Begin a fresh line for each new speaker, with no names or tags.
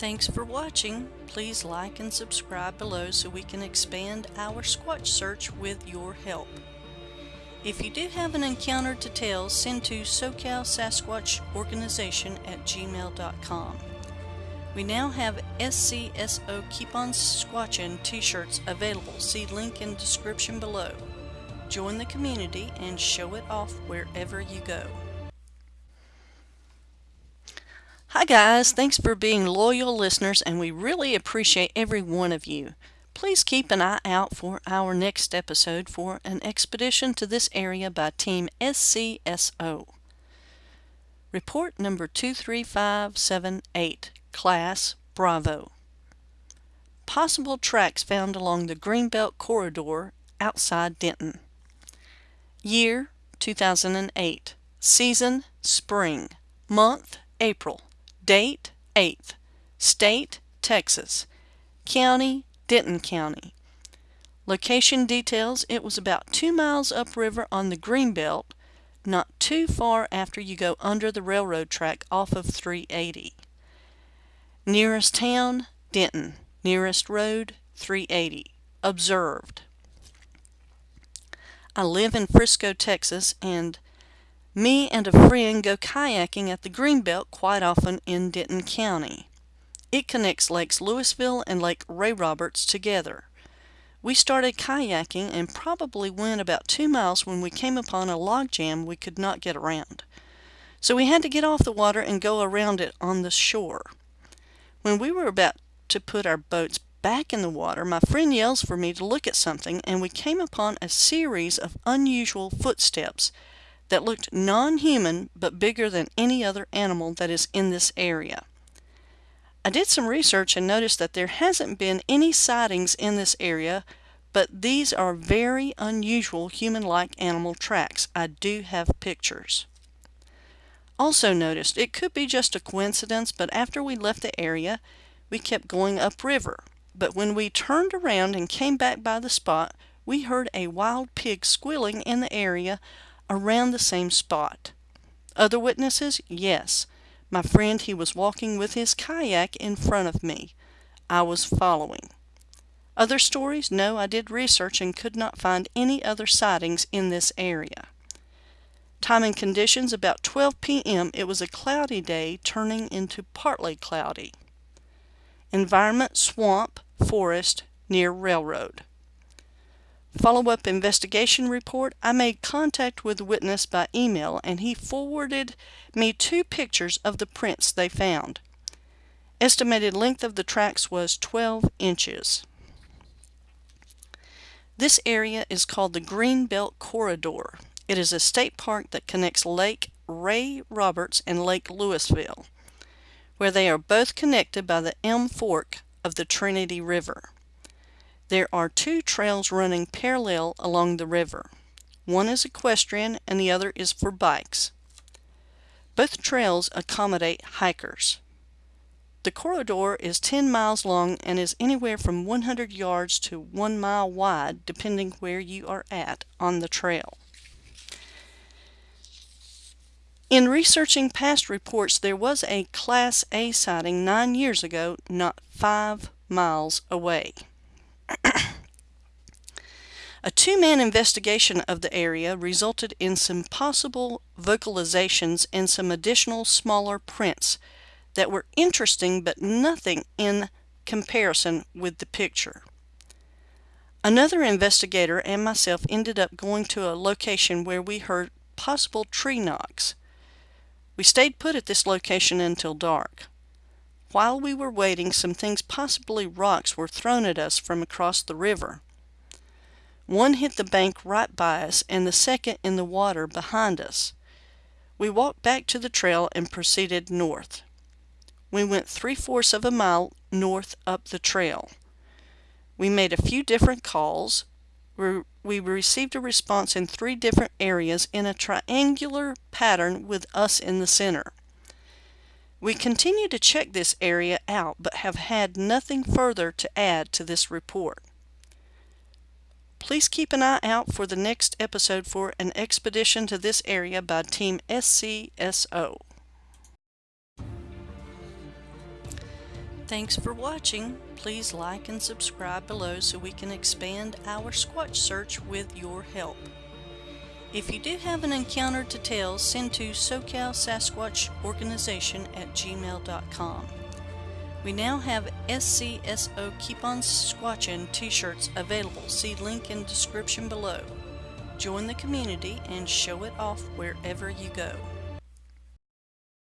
Thanks for watching. Please like and subscribe below so we can expand our Squatch search with your help. If you do have an encounter to tell, send to SoCal Sasquatch Organization at gmail.com. We now have SCSO Keep On Squatchin t-shirts available. See link in description below. Join the community and show it off wherever you go. Hi guys, thanks for being loyal listeners and we really appreciate every one of you. Please keep an eye out for our next episode for an expedition to this area by Team SCSO. Report number 23578, Class Bravo. Possible tracks found along the Greenbelt Corridor outside Denton. Year 2008. Season Spring. Month April. Date 8th. State Texas. County Denton County. Location details it was about two miles upriver on the Greenbelt, not too far after you go under the railroad track off of 380. Nearest town Denton. Nearest road 380. Observed. I live in Frisco, Texas, and me and a friend go kayaking at the Greenbelt quite often in Denton County. It connects Lakes Lewisville and Lake Ray Roberts together. We started kayaking and probably went about two miles when we came upon a log jam we could not get around. So we had to get off the water and go around it on the shore. When we were about to put our boats back in the water, my friend yells for me to look at something and we came upon a series of unusual footsteps that looked non-human but bigger than any other animal that is in this area. I did some research and noticed that there hasn't been any sightings in this area, but these are very unusual human-like animal tracks. I do have pictures. Also noticed, it could be just a coincidence, but after we left the area, we kept going upriver. But when we turned around and came back by the spot, we heard a wild pig squealing in the area around the same spot. Other witnesses? Yes. My friend, he was walking with his kayak in front of me. I was following. Other stories? No, I did research and could not find any other sightings in this area. Time and conditions about 12 p.m. It was a cloudy day turning into partly cloudy. Environment swamp, forest, near railroad. Follow-up investigation report, I made contact with the witness by email and he forwarded me two pictures of the prints they found. Estimated length of the tracks was 12 inches. This area is called the Greenbelt Corridor. It is a state park that connects Lake Ray Roberts and Lake Lewisville, where they are both connected by the Elm Fork of the Trinity River. There are two trails running parallel along the river. One is equestrian and the other is for bikes. Both trails accommodate hikers. The corridor is 10 miles long and is anywhere from 100 yards to 1 mile wide depending where you are at on the trail. In researching past reports, there was a Class A sighting nine years ago, not five miles away. A two-man investigation of the area resulted in some possible vocalizations and some additional smaller prints that were interesting but nothing in comparison with the picture. Another investigator and myself ended up going to a location where we heard possible tree knocks. We stayed put at this location until dark. While we were waiting, some things, possibly rocks, were thrown at us from across the river. One hit the bank right by us and the second in the water behind us. We walked back to the trail and proceeded north. We went three-fourths of a mile north up the trail. We made a few different calls. We received a response in three different areas in a triangular pattern with us in the center. We continue to check this area out but have had nothing further to add to this report. Please keep an eye out for the next episode for an expedition to this area by Team SCSO. Thanks for watching. Please like and subscribe below so we can expand our Squatch search with your help. If you do have an encounter to tell, send to SoCal Sasquatch Organization at gmail.com. We now have SCSO Keep On Squatchin t-shirts available. See link in description below. Join the community and show it off wherever you go.